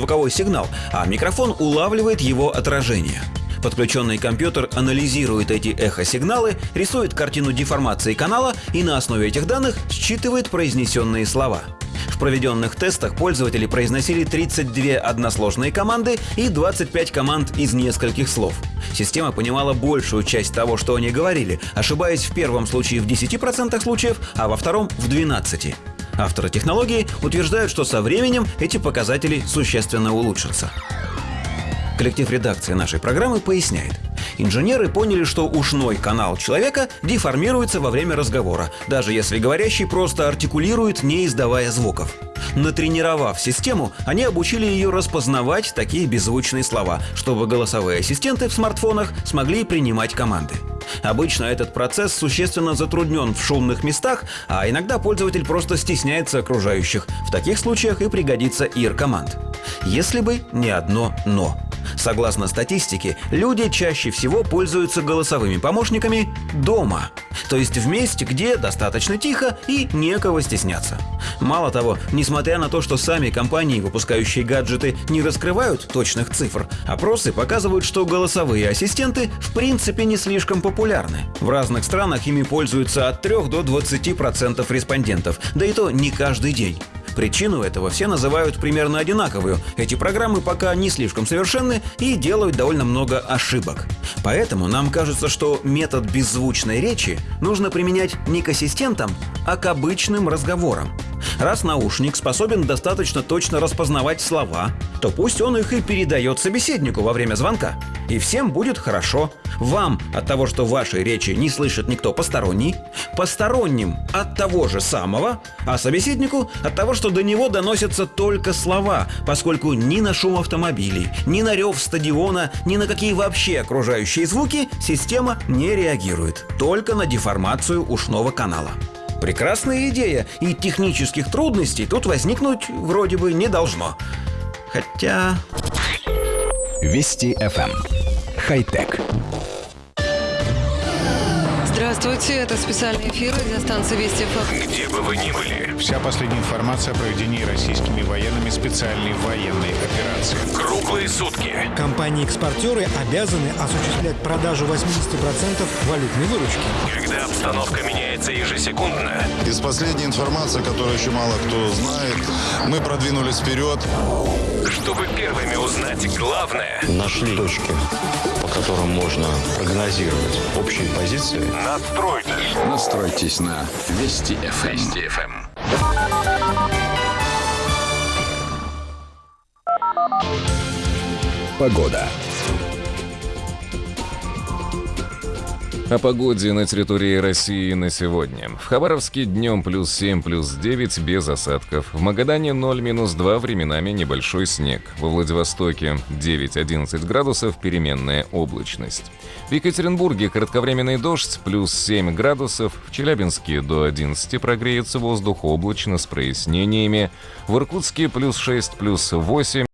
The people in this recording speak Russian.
звуковой сигнал, а микрофон улавливает его отражение. Подключенный компьютер анализирует эти эхосигналы, рисует картину деформации канала и на основе этих данных считывает произнесенные слова. В проведенных тестах пользователи произносили 32 односложные команды и 25 команд из нескольких слов. Система понимала большую часть того, что они говорили, ошибаясь в первом случае в 10% случаев, а во втором в 12%. Авторы технологии утверждают, что со временем эти показатели существенно улучшатся. Коллектив редакции нашей программы поясняет. Инженеры поняли, что ушной канал человека деформируется во время разговора, даже если говорящий просто артикулирует, не издавая звуков. Натренировав систему, они обучили ее распознавать такие беззвучные слова, чтобы голосовые ассистенты в смартфонах смогли принимать команды. Обычно этот процесс существенно затруднен в шумных местах, а иногда пользователь просто стесняется окружающих. В таких случаях и пригодится ИР-команд. Если бы не одно «но». Согласно статистике, люди чаще всего пользуются голосовыми помощниками дома, то есть в месте, где достаточно тихо и некого стесняться. Мало того, несмотря на то, что сами компании, выпускающие гаджеты, не раскрывают точных цифр, опросы показывают, что голосовые ассистенты в принципе не слишком популярны. В разных странах ими пользуются от 3 до 20% респондентов, да и то не каждый день. Причину этого все называют примерно одинаковую. Эти программы пока не слишком совершенны и делают довольно много ошибок. Поэтому нам кажется, что метод беззвучной речи нужно применять не к ассистентам, а к обычным разговорам. Раз наушник способен достаточно точно распознавать слова, то пусть он их и передает собеседнику во время звонка. И всем будет хорошо. Вам от того, что вашей речи не слышит никто посторонний, посторонним от того же самого, а собеседнику от того, что до него доносятся только слова, поскольку ни на шум автомобилей, ни на рев стадиона, ни на какие вообще окружающие звуки система не реагирует, только на деформацию ушного канала. Прекрасная идея, и технических трудностей тут возникнуть вроде бы не должно. Хотя... Вести FM. Хай-тек. Здравствуйте, это специальный эфир радиостанции Вести ФМ. Где бы вы ни были, Вся последняя информация о проведении российскими военными специальной военной операции. круглые сутки. Компании-экспортеры обязаны осуществлять продажу 80% валютной выручки. Когда обстановка меняется ежесекундно, Из последней информации, которую еще мало кто знает, мы продвинулись вперед. чтобы первыми узнать главное, нашли точки, которым можно прогнозировать общие позиции. настройтесь. Настройтесь на Вести FM. Вести ФМ. Погода. О погоде на территории России на сегодня. В Хабаровске днем плюс 7, плюс 9 без осадков. В Магадане 0, минус 2, временами небольшой снег. Во Владивостоке 9-11 градусов, переменная облачность. В Екатеринбурге кратковременный дождь, плюс 7 градусов. В Челябинске до 11 прогреется воздух облачно с прояснениями. В Иркутске плюс 6, плюс 8.